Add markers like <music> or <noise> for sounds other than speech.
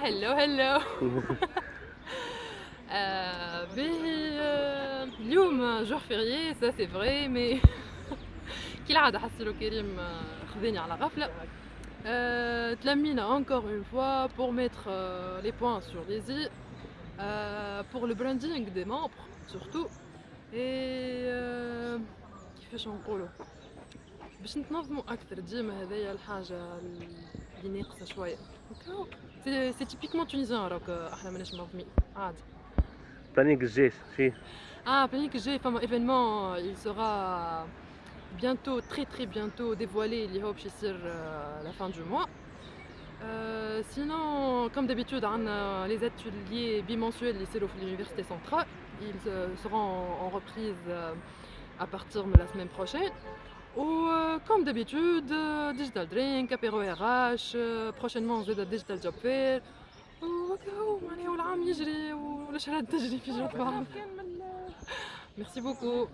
هلو هلو <laughs> آه، باهي آه، اليوم جور فيريي سا سي فري مي <laughs> كالعادة حسيلو كريم آه، خذاني على غفلة آه، تلمينا encore une fois pour mettre euh, les points sur les i euh, pour le branding des membres surtout et euh, كيفاش نقولوا باش نتنظموا اكثر ديما هذايا الحاجه اللي ناقصه شويه هكاو سي سي تيبيكمون تونيزيان راك احنا ماناش منظمين عادي بانيك الجيش شي Ah, Panique G, enfin, événement, euh, il sera bientôt, très très bientôt dévoilé, il y aura à la fin du mois. Euh, sinon, comme d'habitude, on a les ateliers bimensuels lycée de l'Université centrale. Ils euh, seront en, en reprise euh, à partir de la semaine prochaine. Ou euh, comme d'habitude, euh, Digital Drink, apéro RH, euh, prochainement on va Digital Job Fair. وهكاو معناها والعام يجري والشهادة تجري في جوب بعض. Merci beaucoup.